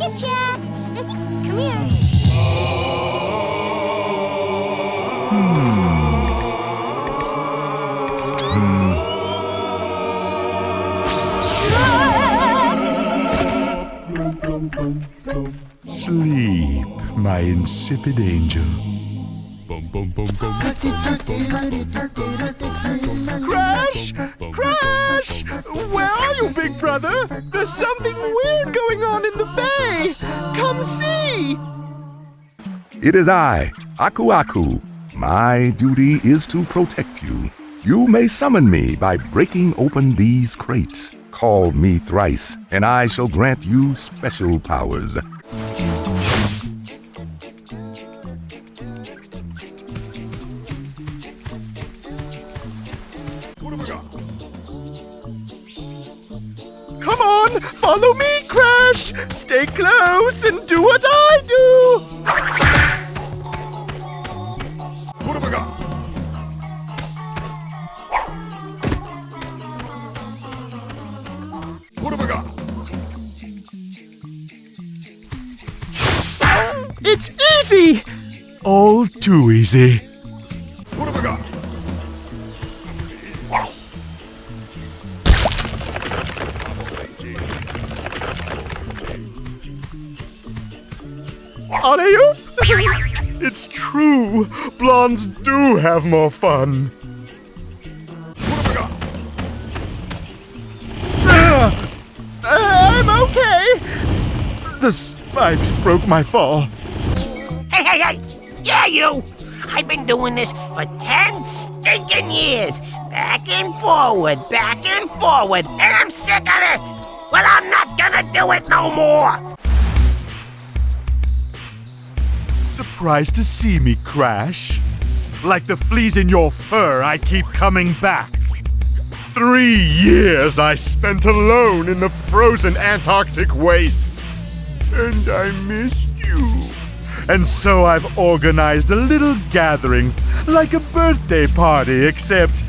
get ya. Come here. Sleep, my insipid angel. Crash! Crash! Where are you, big brother? There's something weird going on in the bay. Come see! It is I, Aku Aku. My duty is to protect you. You may summon me by breaking open these crates. Call me thrice, and I shall grant you special powers. Follow me, Crash! Stay close and do what I do! What have I got? What have I got? It's easy! All too easy. Blondes do have more fun! Ah! I'm okay! The spikes broke my fall. Hey, hey, hey! Yeah, you! I've been doing this for ten stinking years! Back and forward, back and forward, and I'm sick of it! Well, I'm not gonna do it no more! Surprised to see me crash? Like the fleas in your fur, I keep coming back. Three years I spent alone in the frozen Antarctic wastes. And I missed you. And so I've organized a little gathering, like a birthday party, except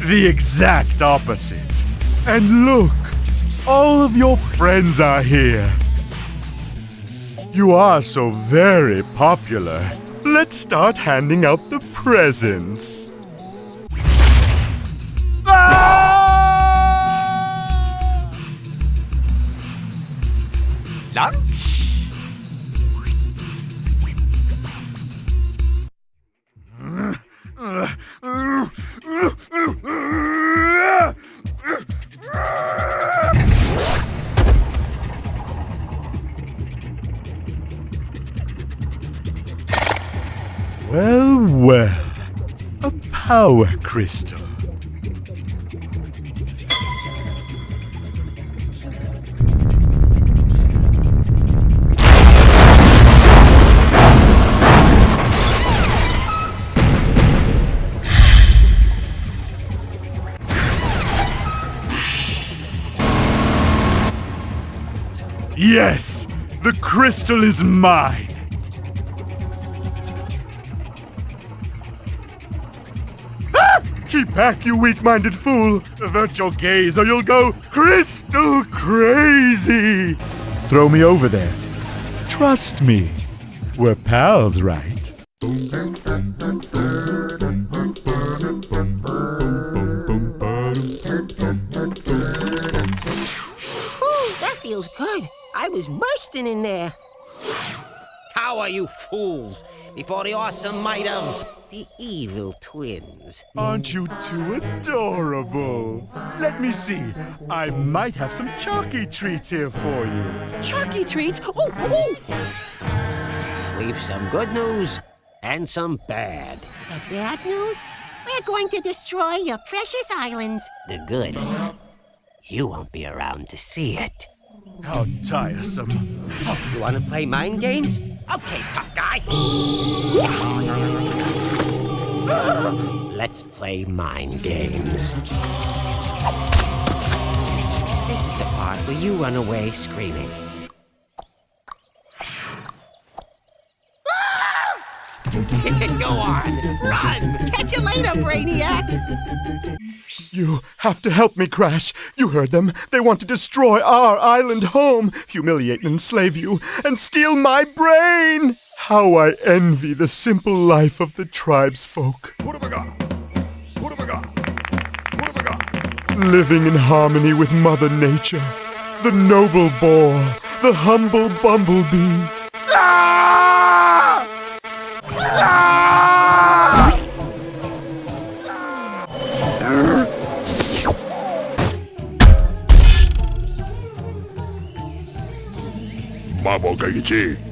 the exact opposite. And look, all of your friends are here. You are so very popular. Let's start handing out the presents. Power crystal. Yes! The crystal is mine! Keep back, you weak-minded fool! Avert your gaze or you'll go crystal crazy! Throw me over there. Trust me. We're pals, right? Ooh, that feels good. I was bursting in there. Cower, you fools, before the awesome might of the evil twins. Aren't you two adorable? Let me see. I might have some chalky treats here for you. Chalky treats? Ooh, ooh! We've some good news and some bad. The bad news? We're going to destroy your precious islands. The good, you won't be around to see it. How tiresome. Oh, you want to play mind games? Okay, tough guy. Let's play mind games. This is the part where you run away screaming. Go on, run, catch you later, Brainiac. You have to help me, Crash. You heard them. They want to destroy our island home, humiliate and enslave you, and steal my brain. How I envy the simple life of the tribesfolk. Living in harmony with Mother Nature, the noble boar, the humble bumblebee. Ah! Ah! Gaichi.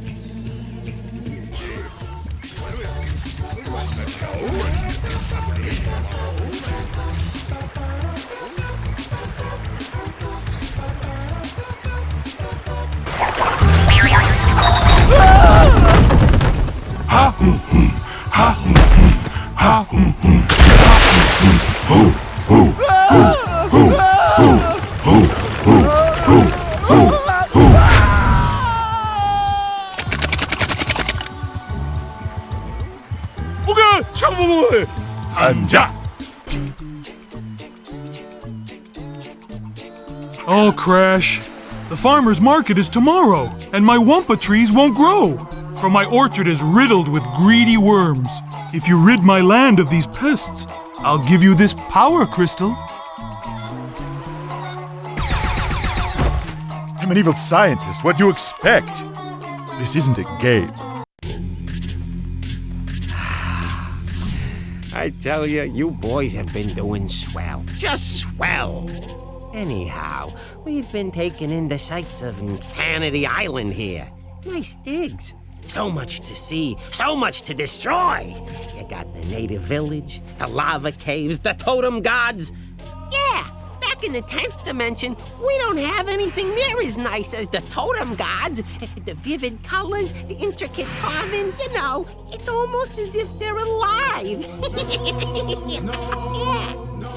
Farmer's market is tomorrow, and my wumpa trees won't grow. For my orchard is riddled with greedy worms. If you rid my land of these pests, I'll give you this power crystal. I'm an evil scientist. What do you expect? This isn't a game. I tell you, you boys have been doing swell. Just swell. Anyhow, we've been taking in the sights of Insanity Island here. Nice digs. So much to see, so much to destroy. You got the native village, the lava caves, the totem gods. Yeah, back in the 10th dimension, we don't have anything near as nice as the totem gods. The vivid colors, the intricate carving, you know, it's almost as if they're alive. yeah.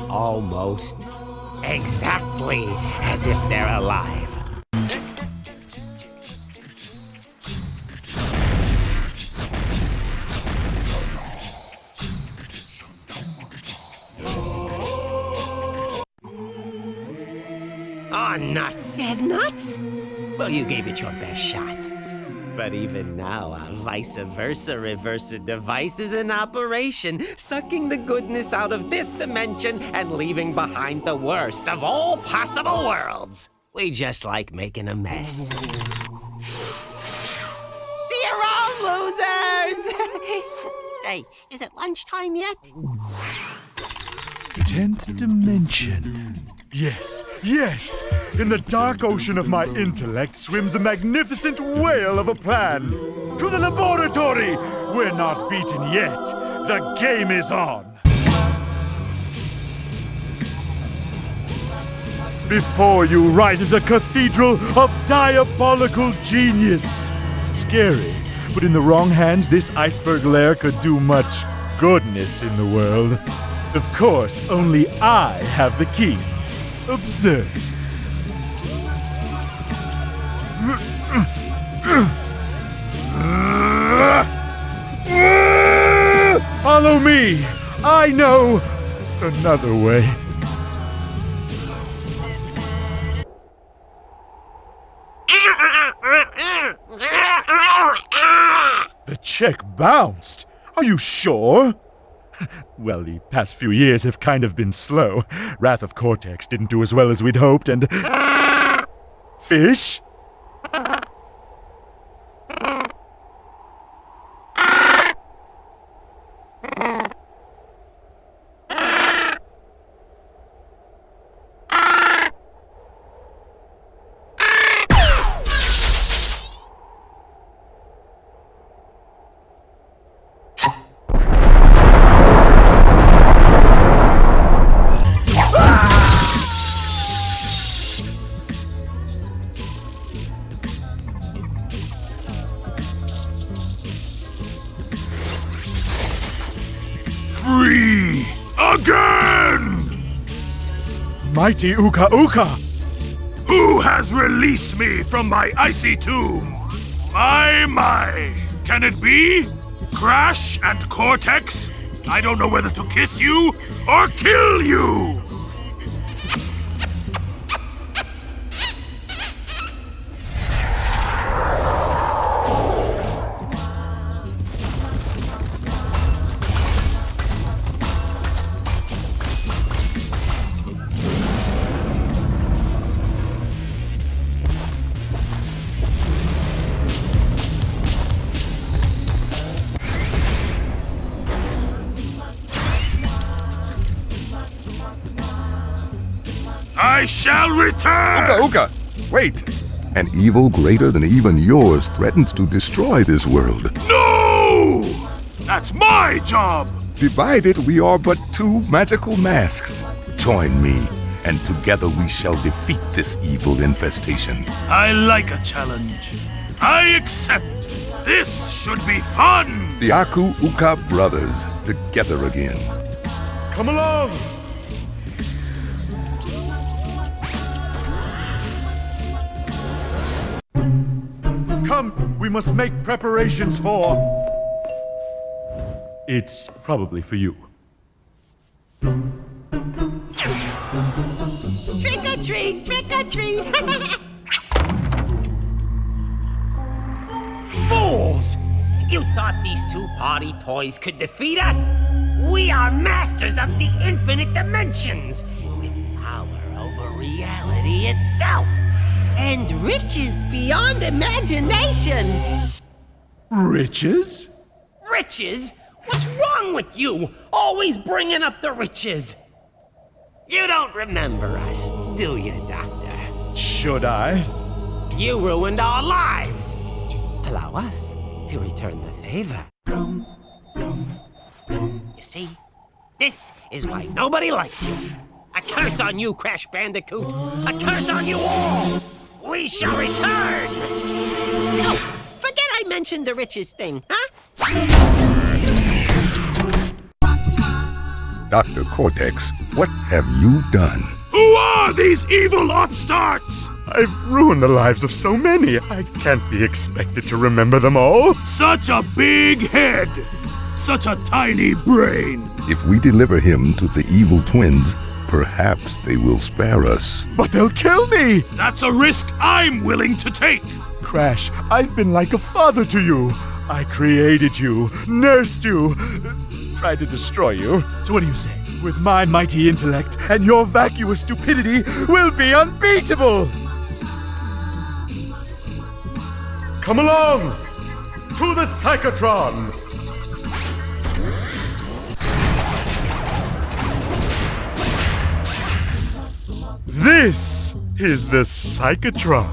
Almost. Exactly as if they're alive. Oh, nuts. There's nuts? Well, you gave it your best shot. But even now, our vice versa reversa device is in operation, sucking the goodness out of this dimension and leaving behind the worst of all possible worlds. We just like making a mess. See you around, losers! Say, is it lunchtime yet? Tenth dimension. Yes, yes! In the dark ocean of my intellect swims a magnificent whale of a plan. To the laboratory! We're not beaten yet. The game is on. Before you rises a cathedral of diabolical genius. Scary, but in the wrong hands, this iceberg lair could do much goodness in the world. Of course, only I have the key. Observe. Follow me. I know another way. The check bounced. Are you sure? Well, the past few years have kind of been slow. Wrath of Cortex didn't do as well as we'd hoped, and. Fish? Mighty Uka Uka! Who has released me from my icy tomb? My, my! Can it be? Crash and Cortex? I don't know whether to kiss you or kill you! Shall return! Uka, Uka, wait! An evil greater than even yours threatens to destroy this world. No! That's my job! Divided, we are but two magical masks. Join me, and together we shall defeat this evil infestation. I like a challenge. I accept. This should be fun! The Aku Uka brothers, together again. Come along! Come, we must make preparations for. It's probably for you. Trick or treat, trick or treat. Fools! You thought these two party toys could defeat us? We are masters of the infinite dimensions, with power over reality itself. And riches beyond imagination. Riches? Riches? What's wrong with you? Always bringing up the riches. You don't remember us, do you, Doctor? Should I? You ruined our lives. Allow us to return the favor. You see, this is why nobody likes you. A curse on you, Crash Bandicoot. A curse on you all. We shall return. Oh, forget I mentioned the riches thing, huh? Dr. Cortex, what have you done? Who are these evil upstarts? I've ruined the lives of so many. I can't be expected to remember them all. Such a big head! Such a tiny brain! If we deliver him to the evil twins, perhaps they will spare us. But they'll kill me! That's a risk I'm willing to take! Crash, I've been like a father to you. I created you, nursed you, tried to destroy you. So what do you say? With my mighty intellect and your vacuous stupidity, we'll be unbeatable! Come along! To the Psychotron! This is the Psychotron,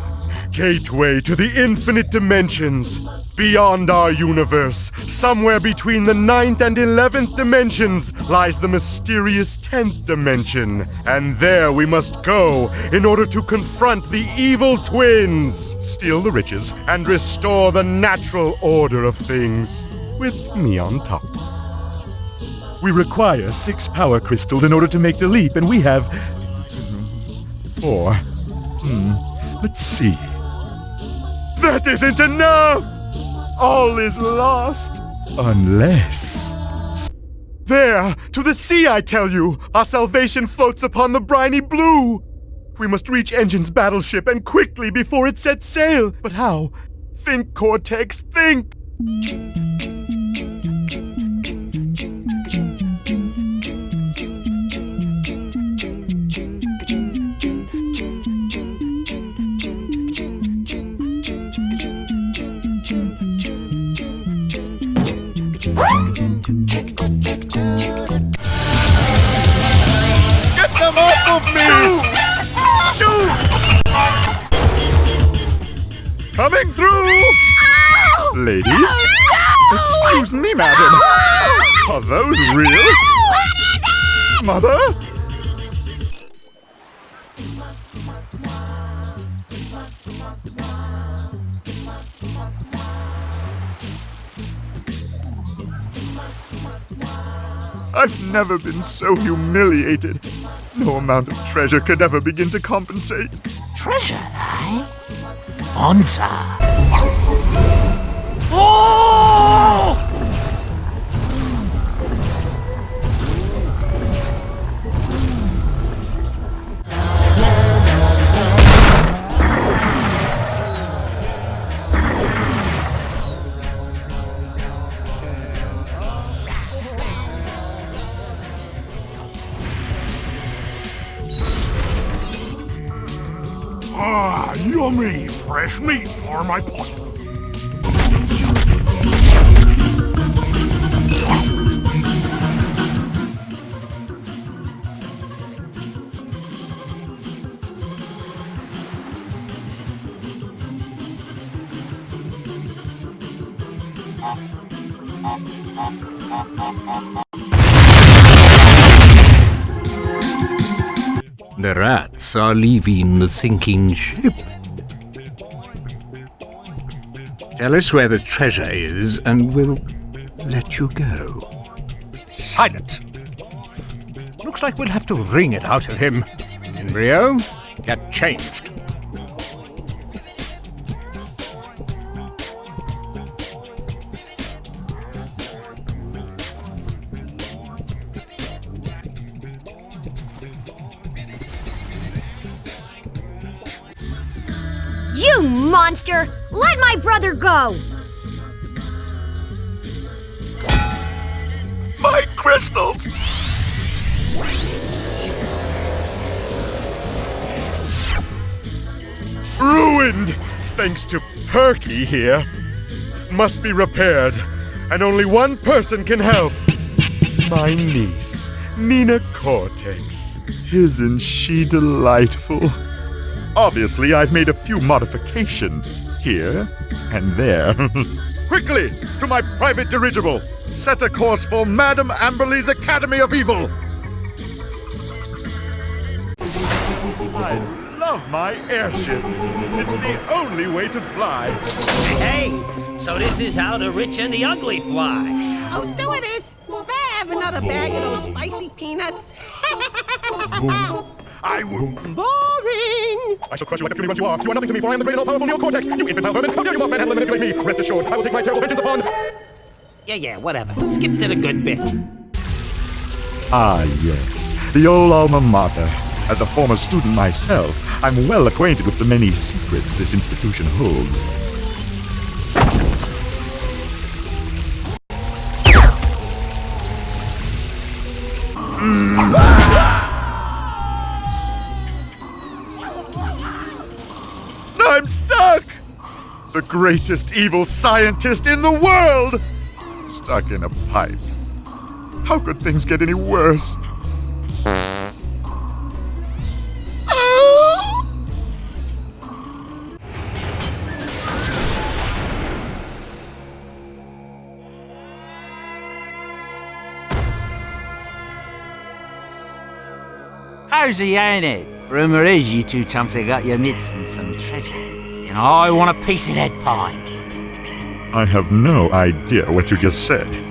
gateway to the infinite dimensions. Beyond our universe, somewhere between the ninth and eleventh dimensions, lies the mysterious tenth dimension. And there we must go in order to confront the evil twins, steal the riches, and restore the natural order of things, with me on top. We require six power crystals in order to make the leap, and we have Hmm. Let's see. That isn't enough! All is lost. Unless. There! To the sea, I tell you! Our salvation floats upon the briny blue! We must reach N. Gin's battleship and quickly before it sets sail! But how? Think, Cortex, think! Coming through! Ladies? Excuse me, madam. Are those real? Mother? I've never been so humiliated. No amount of treasure could ever begin to compensate. Treasure, eh? Bonza. Oh! Fresh meat for my pot. The rats are leaving the sinking ship. Tell us where the treasure is, and we'll let you go. Silent! Looks like we'll have to wring it out of him. Embryo, get changed. You monster! Let my brother go! My crystals! Ruined! Thanks to Perky here. Must be repaired, and only one person can help. My niece, Nina Cortex. Isn't she delightful? Obviously, I've made a few modifications here and there. Quickly, to my private dirigible! Set a course for Madame Amberly's Academy of Evil! I love my airship. It's the only way to fly. Hey, so this is how the rich and the ugly fly. Oh, stewardess, may I have another bag of those spicy peanuts? I will. Boring! I shall crush you like the puny ones you are. You are nothing to me, for I am the great and all-powerful Neo-Cortex. You infantile vermin! How dare you mock manhandle and manipulate me? Rest assured, I will take my terrible vengeance upon... Yeah, yeah, whatever. Skip to the good bit. Ah, yes, the old alma mater. As a former student myself, I'm well acquainted with the many secrets this institution holds. I'm The greatest evil scientist in the world! Stuck in a pipe. How could things get any worse? Cozy, ain't it? Rumour is you two chumps have got your mitts in some treasure. I want a piece of that pie. I have no idea what you just said.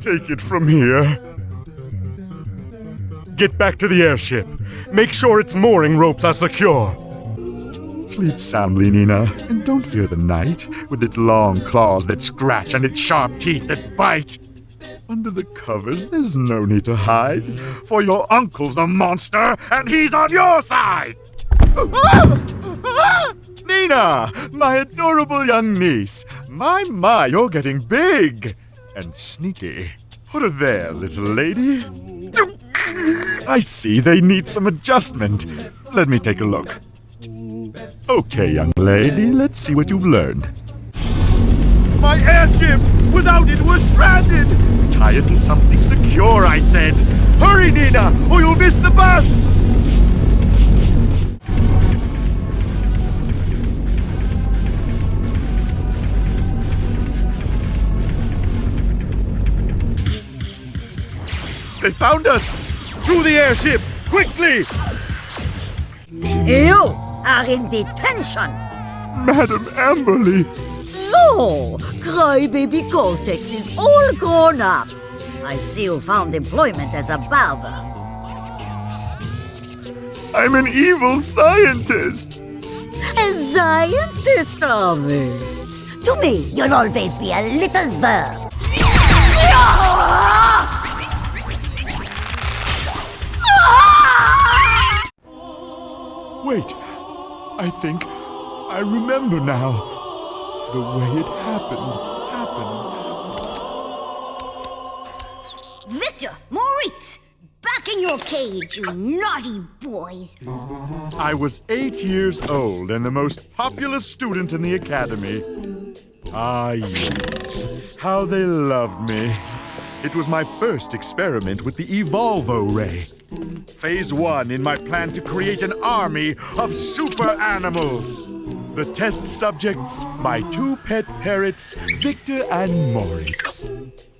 Take it from here. Get back to the airship. Make sure its mooring ropes are secure. Sleep soundly, Nina, and don't fear the night with its long claws that scratch and its sharp teeth that bite. Under the covers, there's no need to hide, for your uncle's a monster and he's on your side. Nina, my adorable young niece. My, my, you're getting big and sneaky. Put her there, little lady. I see they need some adjustment. Let me take a look. Okay, young lady, let's see what you've learned. My airship! Without it, we're stranded! Tie it to something secure, I said. Hurry, Nina, or you'll miss the bus! They found us! To the airship! Quickly! You are in detention. Madam Amberly! So, Crybaby Cortex is all grown up. I see you found employment as a barber. I'm an evil scientist! A scientist, are we? To me, you'll always be a little verb. Wait, I think I remember now. The way it happened, happened. Victor, Moritz, back in your cage, you naughty boys. I was eight years old and the most popular student in the academy. Ah, yes. How they loved me. It was my first experiment with the Evolvo Ray. Phase one in my plan to create an army of super animals. The test subjects, my two pet parrots, Victor and Moritz.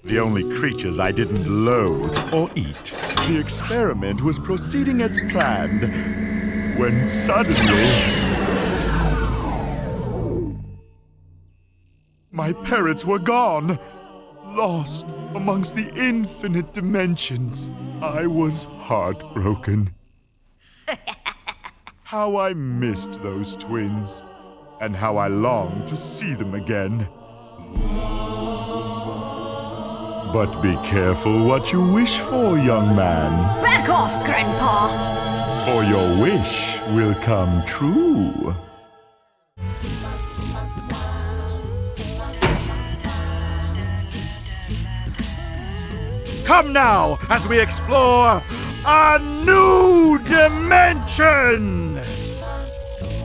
The only creatures I didn't loathe or eat. The experiment was proceeding as planned when suddenly. My parrots were gone, lost amongst the infinite dimensions. I was heartbroken. how I missed those twins, and how I longed to see them again. But be careful what you wish for, young man, Back off, Grandpa. for your wish will come true. Come now as we explore a new dimension!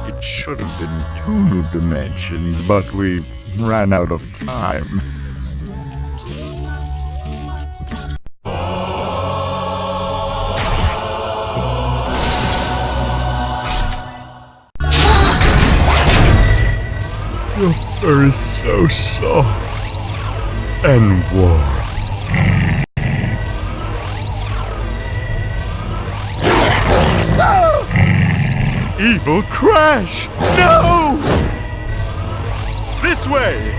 It should have been two new dimensions, but we ran out of time. Your fur is so soft and warm. Evil Crash! No! This way!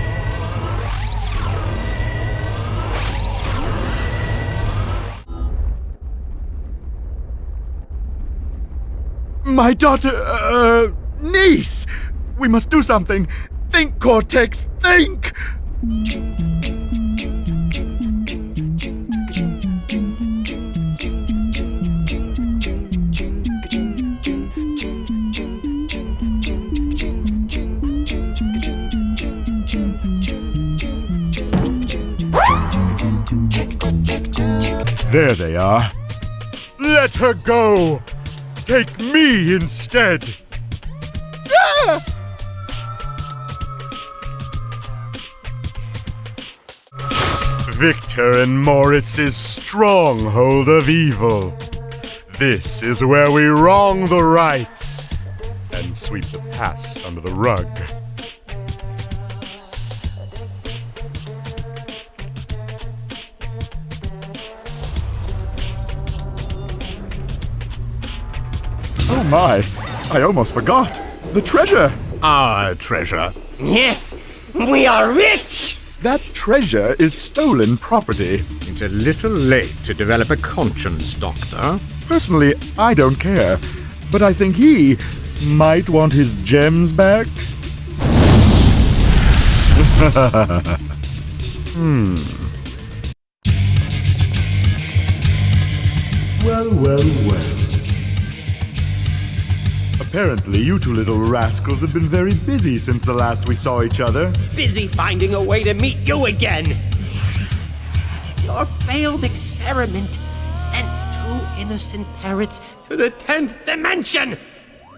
My daughter, uh, niece! We must do something! Think, Cortex, think! There they are. Let her go! Take me instead! Ah! Victor and Moritz's stronghold of evil. This is where we wrong the rights and sweep the past under the rug. My, I almost forgot. The treasure! Our treasure. Yes, we are rich! That treasure is stolen property. It's a little late to develop a conscience, Doctor. Personally, I don't care. But I think he might want his gems back. hmm. Well, well, well. Apparently, you two little rascals have been very busy since the last we saw each other. Busy finding a way to meet you again. Your failed experiment sent two innocent parrots to the 10th dimension.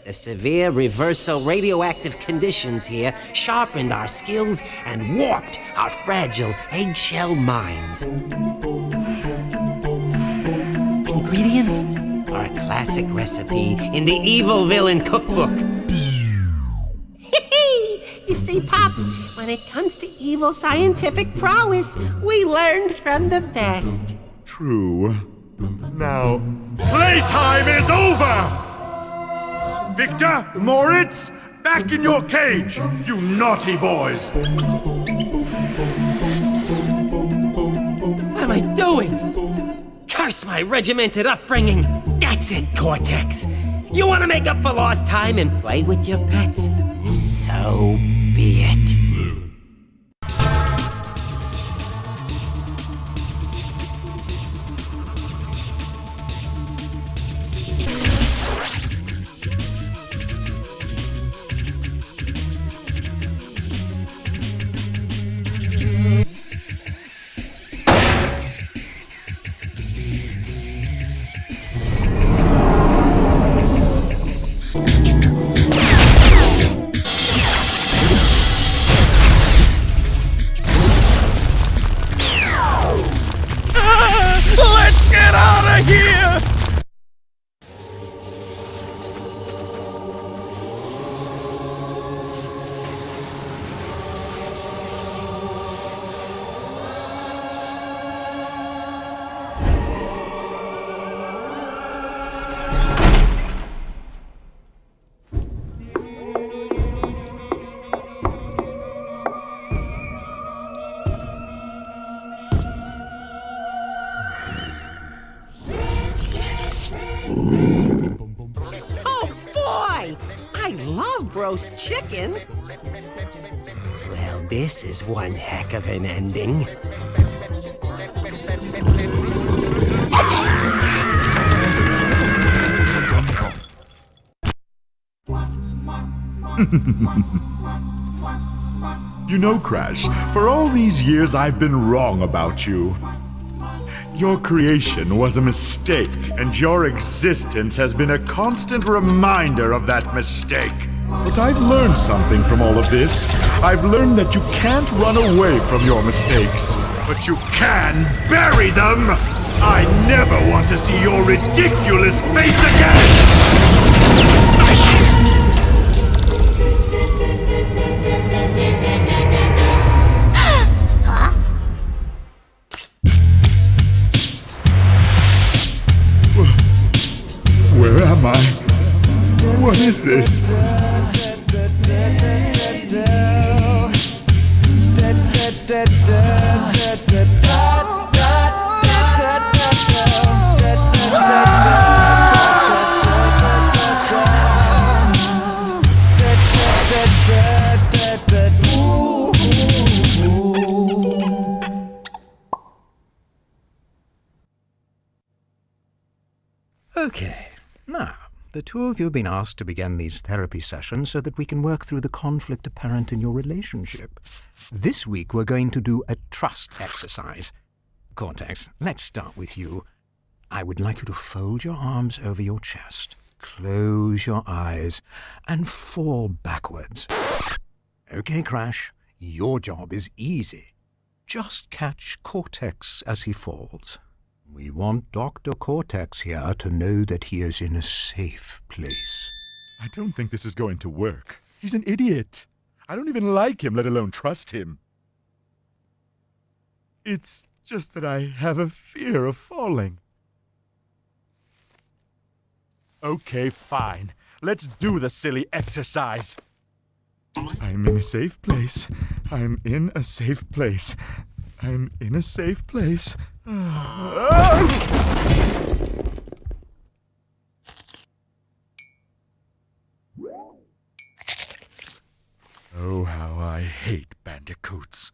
The severe reversal radioactive conditions here sharpened our skills and warped our fragile eggshell minds. Ingredients are a classic recipe in the Evil Villain Cookbook. you see, Pops, when it comes to evil scientific prowess, we learned from the best. True. Now, playtime is over! Victor, Moritz, back in your cage, you naughty boys! What am I doing? Curse my regimented upbringing! That's it, Cortex! You want to make up for lost time and play with your pets? So be it. Oh, boy! I love roast chicken. Well, this is one heck of an ending. You know, Crash, for all these years I've been wrong about you. Your creation was a mistake, and your existence has been a constant reminder of that mistake. But I've learned something from all of this. I've learned that you can't run away from your mistakes, but you can bury them! I never want to see your ridiculous face again! Is this? Two of you have been asked to begin these therapy sessions so that we can work through the conflict apparent in your relationship. This week, we're going to do a trust exercise. Cortex, let's start with you. I would like you to fold your arms over your chest, close your eyes, and fall backwards. Okay, Crash, your job is easy. Just catch Cortex as he falls. We want Dr. Cortex here to know that he is in a safe place. I don't think this is going to work. He's an idiot. I don't even like him, let alone trust him. It's just that I have a fear of falling. Okay, fine. Let's do the silly exercise. I'm in a safe place. I'm in a safe place. I'm in a safe place. Oh, how I hate bandicoots.